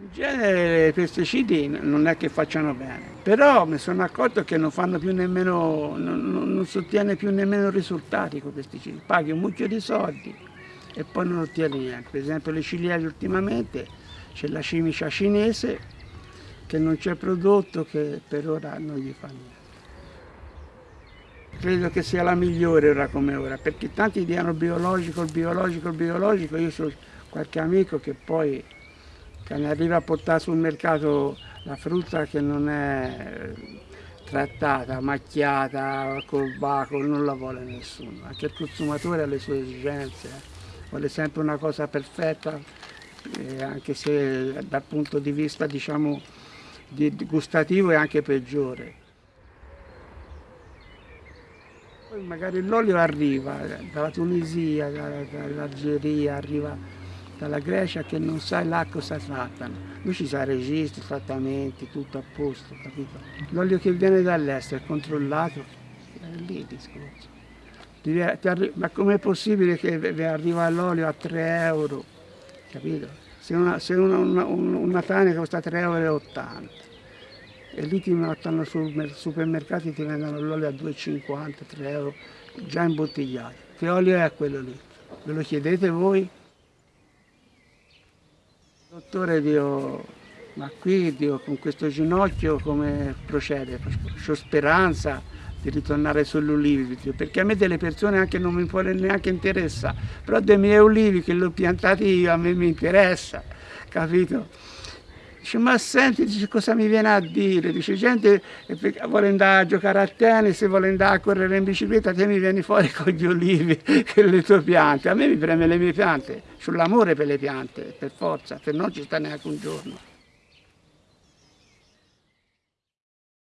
In genere i pesticidi non è che facciano bene, però mi sono accorto che non fanno più nemmeno, non, non si ottiene più nemmeno risultati con i pesticidi. Paghi un mucchio di soldi e poi non ottieni niente. Per esempio le ciliegie ultimamente c'è la cimicia cinese che non c'è prodotto che per ora non gli fa niente. Credo che sia la migliore ora come ora, perché tanti dicono biologico, il biologico, il biologico, io ho qualche amico che poi che ne arriva a portare sul mercato la frutta che non è trattata, macchiata, col baco, non la vuole nessuno, anche il consumatore ha le sue esigenze, eh. vuole sempre una cosa perfetta, eh, anche se dal punto di vista diciamo, di, gustativo è anche peggiore. Poi magari l'olio arriva dalla Tunisia, dall'Algeria, arriva dalla Grecia che non sa là cosa trattano. Lui ci sa registri, trattamenti, tutto a posto, capito? L'olio che viene dall'estero è controllato, è lì il discorso. Ma com'è possibile che arriva l'olio a 3 euro, capito? Se una, se una, una, una tanica costa 3,80 euro e lì ti mettono sul supermercati ti vendono l'olio a 2,50, 3 euro, già imbottigliato. Che olio è quello lì? Ve lo chiedete voi? Dottore, Dio, ma qui Dio, con questo ginocchio come procede? Ho speranza di ritornare sugli ulivi, perché a me delle persone anche non mi può neanche interessa, però dei miei ulivi che li ho piantati io a me mi interessa, capito? Dice, ma senti, dice, cosa mi viene a dire? Dice, gente vuole andare a giocare a tennis, vuole andare a correre in bicicletta, te mi vieni fuori con gli olivi e le tue piante. A me mi preme le mie piante, sull'amore per le piante, per forza, se no ci sta neanche un giorno.